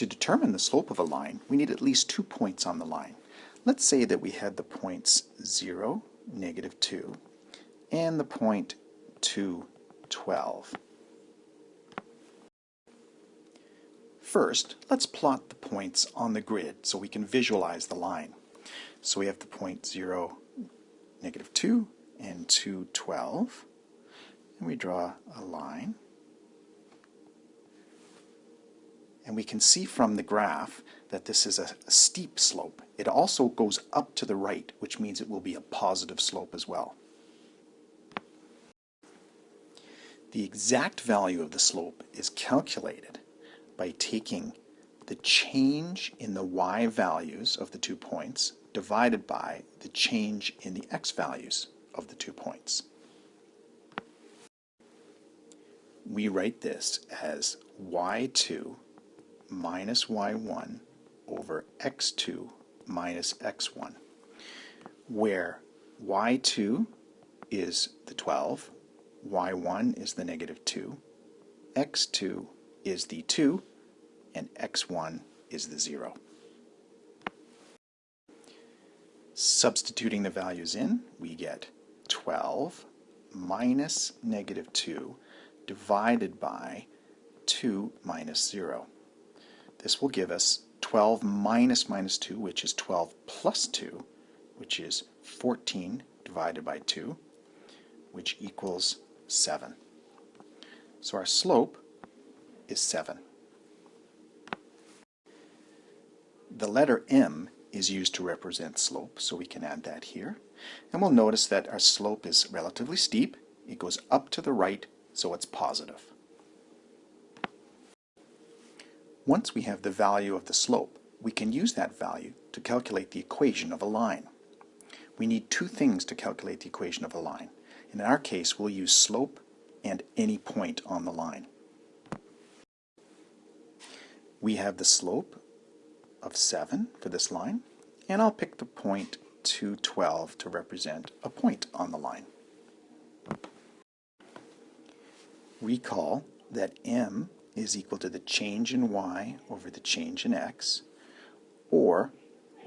To determine the slope of a line, we need at least two points on the line. Let's say that we had the points 0, negative 2, and the point 2, 12. First, let's plot the points on the grid so we can visualize the line. So we have the point 0, negative 2, and 2, 12. And we draw a line. And we can see from the graph that this is a, steep slope. It also goes up to the right, which means it will be a positive slope as well. The exact value of the slope is calculated by taking the change in the y values of the two points divided by the change in the x values of the two points. We write this as y2 minus y1 over x2 minus x1, where y2 is the 12, y1 is the negative 2, x2 is the 2, and x1 is the 0. Substituting the values in, we get 12 minus negative 2 divided by 2 minus 0. This will give us 12 minus minus 2, which is 12 plus 2, which is 14 divided by 2, which equals 7. So our slope is 7. The letter m is used to represent slope, so we can add that here. And we'll notice that our slope is relatively steep. It goes up to the right, so it's positive. Once we have the value of the slope, we can use that value to calculate the equation of a line. We need two things to calculate the equation of a line. In our case, we'll use slope and any point on the line. We have the slope of 7 for this line, and I'll pick the point 212 to represent a point on the line. Recall that m is equal to the change in y over the change in x, or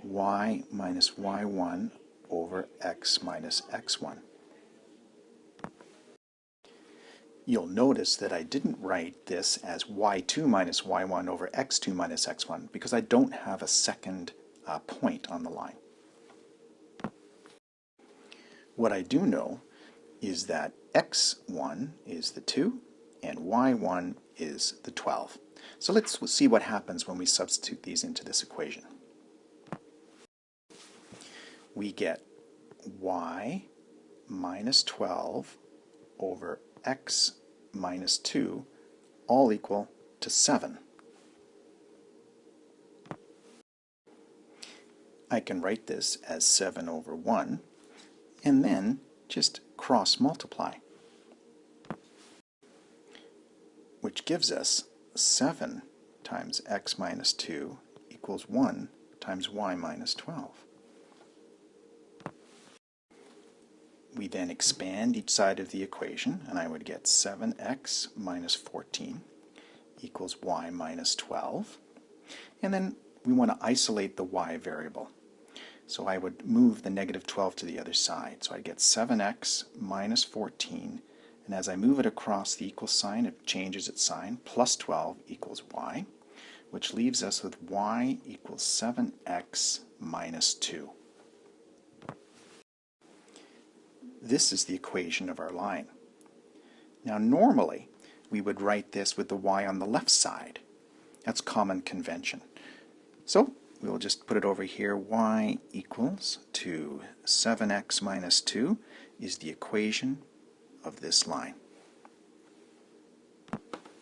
y minus y1 over x minus x1. You'll notice that I didn't write this as y2 minus y1 over x2 minus x1 because I don't have a second uh, point on the line. What I do know is that x1 is the 2 and y1 is the 12. So let's see what happens when we substitute these into this equation. We get y minus 12 over x minus 2 all equal to 7. I can write this as 7 over 1 and then just cross multiply which gives us 7 times x minus 2 equals 1 times y minus 12. we then expand each side of the equation, and I would get 7x minus 14 equals y minus 12. And then we want to isolate the y variable. So I would move the negative 12 to the other side. So I get 7x minus 14, and as I move it across the equal sign, it changes its sign, plus 12 equals y, which leaves us with y equals 7x minus 2. This is the equation of our line. Now normally we would write this with the y on the left side. That's common convention. So we'll just put it over here. y equals to 7x minus 2 is the equation of this line.